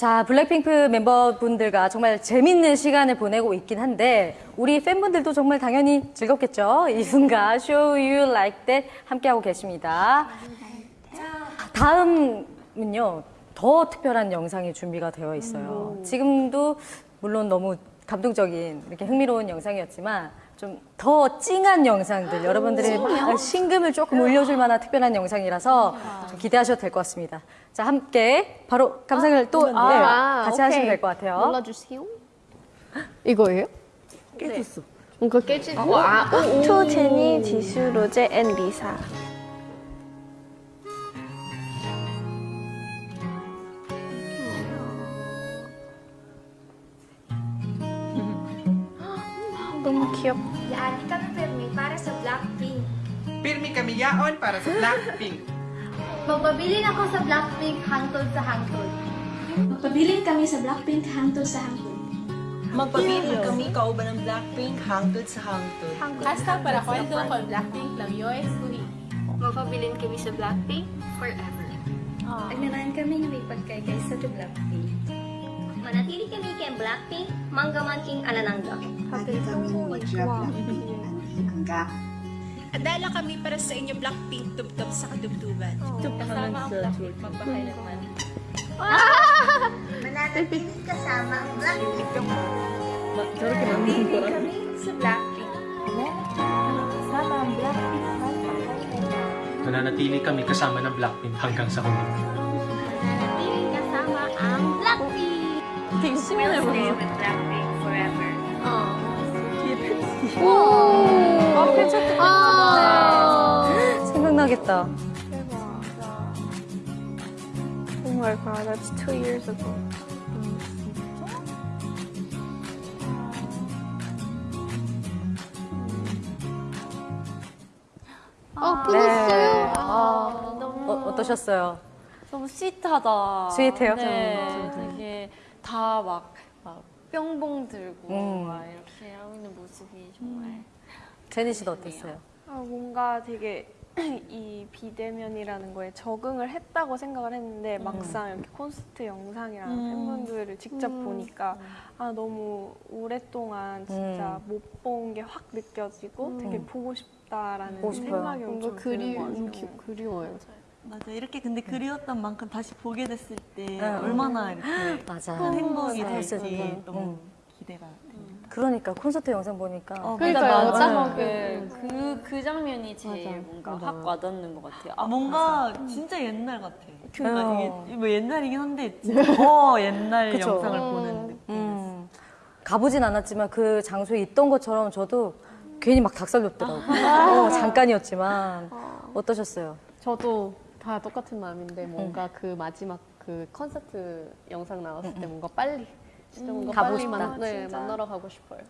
자, 블랙핑크 멤버분들과 정말 재밌는 시간을 보내고 있긴 한데 우리 팬분들도 정말 당연히 즐겁겠죠? 이 순간 Show You Like That 함께하고 계십니다. 다음은요, 더 특별한 영상이 준비가 되어 있어요. 지금도 물론 너무 감동적인 이렇게 흥미로운 영상이었지만 좀 더 찡한 영상들 여러분들의 막 신금을 조금 올려줄 만한 특별한 영상이라서 좀 기대하셔도 될 것 같습니다. 자 함께 바로 감상을 또 네, 아, 같이 오케이. 하시면 될 것 같아요. 눌러주세요. 이거예요? 깨졌어. 뭔가 깨지. 어, 아, 오, 오. To 제니, 지수, 로제, and 리사. Ang cute. Yaani kami pirmi para sa Blackpink. Pirmi kami yaon para sa Blackpink. Magpabilin ako sa Blackpink hangtod sa hangtod. Magpabilin kami sa Blackpink hangtod sa hangtod. Magpabilin yeah. kami kauban ng Blackpink hangtod sa hangtod. Hashtag para kwento ko Blackpink lang yoy suri. Magpabilin kami sa Blackpink forever. Agnanahan kami ng ipagkaykay sa Blackpink manatili kami kay Blackpink, manggaman king alananga. Happy kami magja-blackpink At dahil kami para sa inyo Blackpink tubtob sa kadubduban. Oh, kasama ang Blackpink, magpakay naman. Ah! Manatili kasama ang Blackpink. Sorry kami sa Blackpink. Kasama ang Blackpink. Mananatili kami kasama ng Blackpink hanggang sa huli. We'll stay 보여. with Blackpink forever. 아, 괜찮다. 아. 생각나겠다. Oh my god, that's two years ago. 아, 네. 끊었어요. 아, 너무 어, 어떠셨어요? 너무 스윗하다. 스윗해요? 네, 다막 뿅봉 들고 음. 막 이렇게 하고 있는 모습이 정말 제니 씨도 어땠어요? 아, 뭔가 되게 이 비대면이라는 거에 적응을 했다고 생각을 했는데 막상 이렇게 콘서트 영상이랑 팬분들을 직접 보니까 아 너무 오랫동안 진짜 음. 못본 게 확 느껴지고 되게 보고 싶다라는 보고. 생각이 엄청 그리, 드는 것 같아요. 기, 그리워요. 맞아 이렇게 근데 그리웠던 만큼 다시 보게 됐을 때 응. 얼마나 이렇게 맞아. 큰 행복이. 될지 응. 너무 기대가 됩니다. 그러니까 콘서트 영상 보니까 어, 그러니까요. 맞아, 맞아. 마지막에 그, 그 장면이 제일 맞아. 뭔가 맞아. 확 와닿는 것 같아요. 아, 뭔가 진짜 옛날 같아. 그러니까 어. 이게 뭐 옛날이긴 한데 진짜 더 옛날 그쵸. 영상을 음. 보는 느낌. 음, 가보진 않았지만 그 장소에 있던 것처럼 저도 괜히 막 닭살 돋더라고요. 어, 잠깐이었지만 어 떠셨어요? 저도 다 똑같은 마음인데 뭔가 그 마지막 그 콘서트 영상 나왔을 때 뭔가 빨리 진짜 뭔가 가고 빨리 싶다. 만, 네, 만나러 가고 싶어요.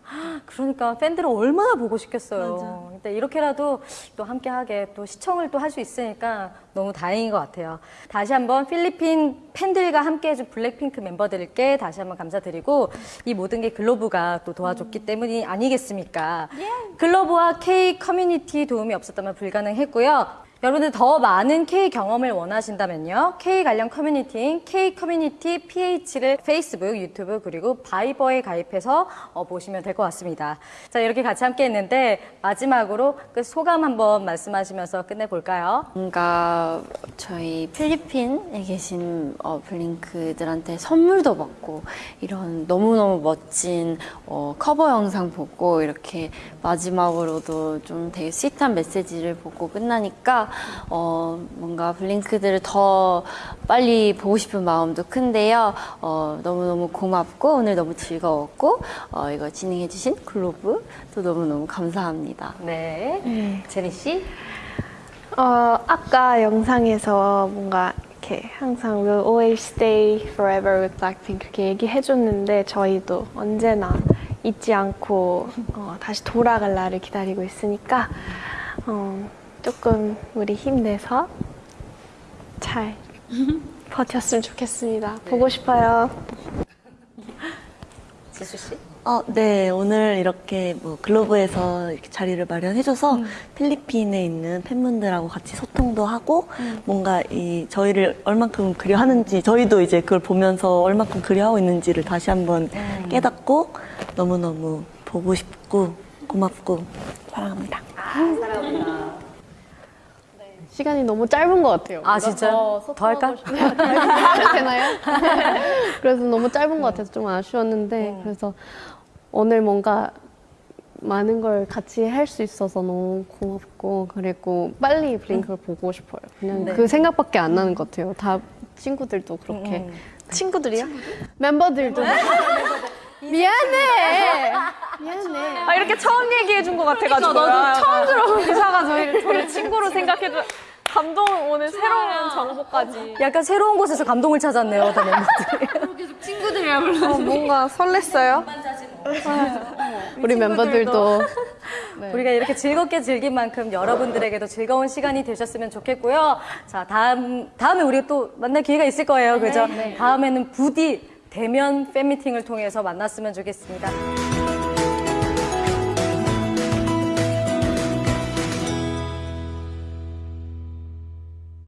그러니까 팬들은 얼마나 보고 싶겠어요. 근데 이렇게라도 또 함께하게 또 시청을 또 할 수 있으니까 너무 다행인 것 같아요. 다시 한번 필리핀 팬들과 함께해준 블랙핑크 멤버들께 다시 한번 감사드리고 이 모든 게 Globe가 또 도와줬기 때문이 아니겠습니까? Globe와 K 커뮤니티 도움이 없었다면 불가능했고요. 여러분들 더 많은 K 경험을 원하신다면요. K 관련 커뮤니티인 K 커뮤니티 PH를 페이스북, 유튜브 그리고 바이버에 가입해서 어, 보시면 될 것 같습니다. 자 이렇게 같이 함께 했는데 마지막으로 그 소감 한번 말씀하시면서 끝내볼까요? 뭔가 저희 필리핀에 계신 어, 블링크들한테 선물도 받고 이런 너무너무 멋진 어, 커버 영상 보고 이렇게 마지막으로도 좀 되게 sweet한 메시지를 보고 끝나니까 어, 뭔가 블링크들을 더 빨리 보고 싶은 마음도 큰데요. 어, 너무너무 고맙고 오늘 너무 즐거웠고 어, 이거 진행해 주신 글로브도 너무너무 감사합니다. 네, 제니 씨. 어, 아까 영상에서 뭔가 이렇게 항상 We'll always stay forever with Blackpink 그렇게 얘기해 줬는데 저희도 언제나 잊지 않고 어, 다시 돌아갈 날을 기다리고 있으니까 어, 조금 우리 힘내서 잘 버텼으면 좋겠습니다. 보고 싶어요. 지수 씨. 어, 네. 오늘 이렇게 뭐 글로브에서 이렇게 자리를 마련해줘서 필리핀에 있는 팬분들하고 같이 소통도 하고 뭔가 이 저희를 얼만큼 그리워하는지 저희도 이제 그걸 보면서 얼만큼 그리워하고 있는지를 다시 한번 깨닫고 너무너무 보고 싶고 고맙고 사랑합니다. 시간이 너무 짧은 것 같아요. 아, 진짜요? 더더 할까? 싶- 되나요? 그래서 너무 짧은 것 같아서 좀 아쉬웠는데 그래서 오늘 뭔가 많은 걸 같이 할 수 있어서 너무 고맙고 그리고 빨리 블링크를 보고 싶어요. 그냥 그 생각밖에 안 나는 것 같아요. 다 친구들도 그렇게 친구들이요? 멤버들도 미안해. 미안해. 아 이렇게 처음 얘기해 준 것 같아가지고 나도 처음 들어본 기사가 저희 저를 친구로 생각해 줘 감동 오늘 새로운 정보까지 약간 새로운 곳에서 감동을 찾았네요, 다 멤버들이. 어, 뭔가 설렜어요. 우리 멤버들도 우리가 이렇게 즐겁게 즐긴 만큼 여러분들에게도 즐거운 시간이 되셨으면 좋겠고요. 자, 다음, 다음에 우리가 또 만날 기회가 있을 거예요. 그죠? 다음에는 부디 대면 팬미팅을 통해서 만났으면 좋겠습니다.